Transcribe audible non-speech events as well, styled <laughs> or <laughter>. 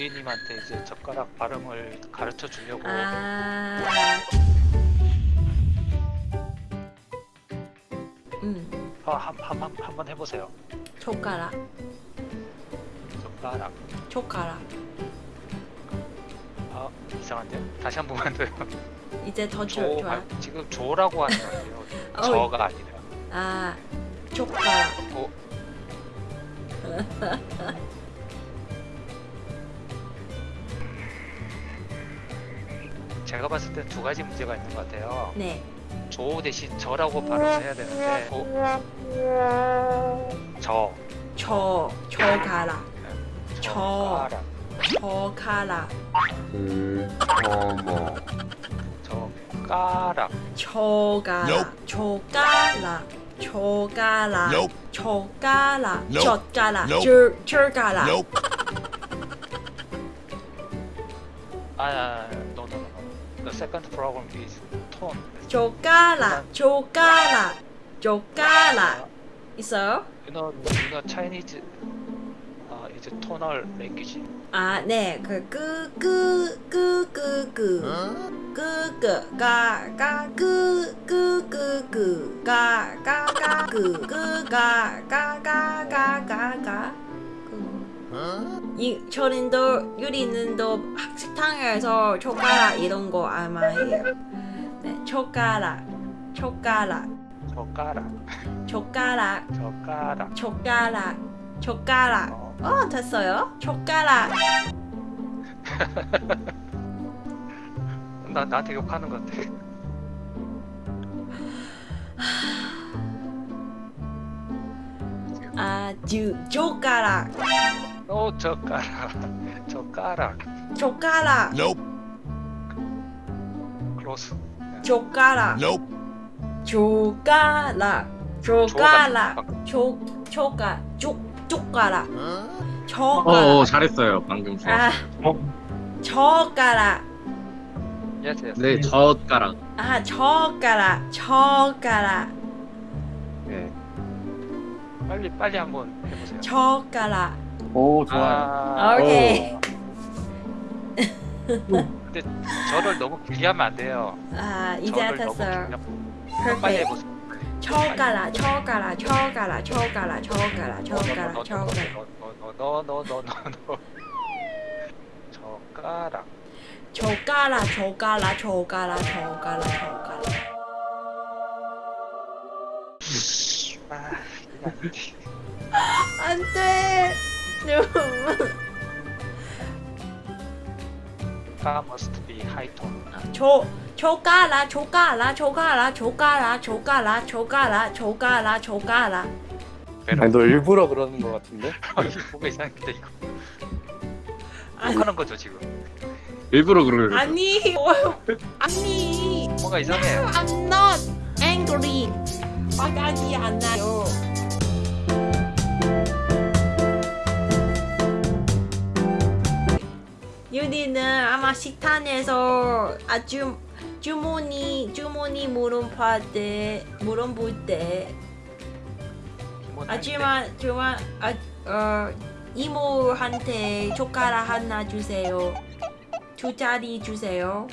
유리님한테 이제 젓가락 발음을 가르쳐 주려고 아. 음, 한한 한 한번 해보세요. 젓가락, 젓가락. 젓가락. 아 이상한데요? 다시 한 번만 더요. 이제 더 조 좋, 좋아. 아, 지금 조라고 하는. <laughs> 어. 저가 아니라. 아, 젓가락. 어, <laughs> 제가 봤을 때 두 가지 문제가 있는 것 같아요. 네. 조 대신 저라고 발음을 해야 되는데 어, 저 저, 저. 젓가락, 젓가락 젓가락, 젓가락, 젓가락, Nope. 젓가락, Nope. 젓가락, Nope. 젓, 젓가락. Nope. 아, The second problem is tone. 젓가락, 젓가락, 젓가락. 있어요? You know, you know Chinese uh, is a tonal language. 아, 네. 그, 끄, 끄, 끄, 끄, 끄. 끄, 끄, 가, 가, 끄, 끄, 끄, 끄. 가, 가, 가, 끄, 끄, 가, 가, 가, 가, 이, 저는도, 유리는도 식당에서 젓가락 이런 거 아마 해요. 네, 젓가락, 젓가락, 젓가락, 젓가락, 젓가락. 젓가락, 젓가락. 어, 어, 됐어요. 젓가락. <laughs> 나 나한테 욕하는 것 같아. 아, 주, 젓가락, 어, 젓가락, 젓가락. 젓가락, Nope. close. 젓가락, Nope. 젓가락, 젓가락, 조가- 젓, 젓가락, 어, 젓가락. 어 잘했어요 방금. 아, 젓가락. Yes, yes. 네 젓가락. 아, 젓가락, 젓가락, 네. 빨리 빨리 한번 해보세요. 젓가락. 오 좋아요. 아, 오케이. 근데 저를 너무 길게 하면 안 돼요. 아, 이제 저를 너무 됐어요. 길게 하면- 빨리 perfect. 해보세요. 젓가락, 젓가락, 젓가락, 젓가락, 젓가락, 젓가락, 젓가락. 너너너너너너너너 젓가락. 젓가락, 젓가락, 젓가락, 젓가락, 젓가락. 아, 이거 안 돼. 가 must be high tone. 조, 젓가락, 젓가락, 젓가락, 젓가락, 젓가락, 젓가락, 젓가락. 아니 너 일부러 그러는 거 같은데? <laughs> 뭔가 이상한데 이거. 아니. 하는 거죠 지금. 일부러 그러는 거죠. 아니, 어, 아니, 뭔가 이상해. I'm not angry. 화가 안 나요. 아마 식당에서 아주 주머니 주머니 물어볼 때 물어볼 때 아줌마 주마 아, 어, 이모한테 젓가락 하나 주세요. 두 자리 주세요.